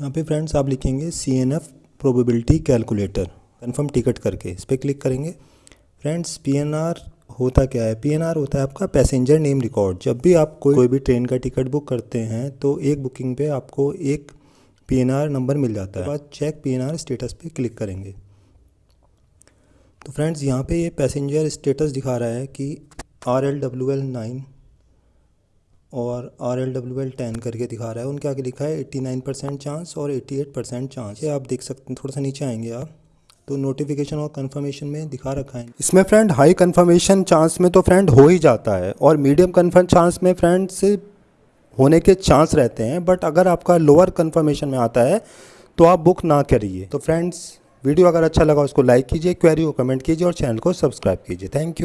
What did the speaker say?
यहाँ पे फ्रेंड्स आप लिखेंगे C N F probability calculator confirm ticket करके इस पर क्लिक करेंगे। फ्रेंड्स पी एन आर होता क्या है? पी एन आर होता है आपका पैसेंजर नेम रिकॉर्ड जब भी आप कोई कोई भी ट्रेन का टिकट बुक करते हैं तो एक बुकिंग पे आपको एक पी एन आर नंबर मिल जाता है। बाद check P N R status पे क्लिक करेंगे। तो फ्रेंड्स यहाँ पे ये पैसेंजर स्टेटस दिखा रहा है कि R L W L nine और R L W L ten करके दिखा रहा है। उनके आगे लिखा है एट्टी नाइन परसेंट चांस और एट्टी एट परसेंट चांस ये आप देख सकते हैं थोड़ा सा नीचे आएँगे आप। तो नोटिफिकेशन और कंफर्मेशन में दिखा रखा है। इसमें फ्रेंड हाई कंफर्मेशन चांस में तो फ्रेंड हो ही जाता है और मीडियम कन्फर्म चांस में फ्रेंड से होने के चांस रहते हैं। बट अगर आपका लोअर कन्फर्मेशन में आता है तो आप बुक ना करिए। तो फ्रेंड्स वीडियो अगर अच्छा लगा उसको लाइक कीजिए क्वेरी को कमेंट कीजिए और चैनल को सब्सक्राइब कीजिए। Thank you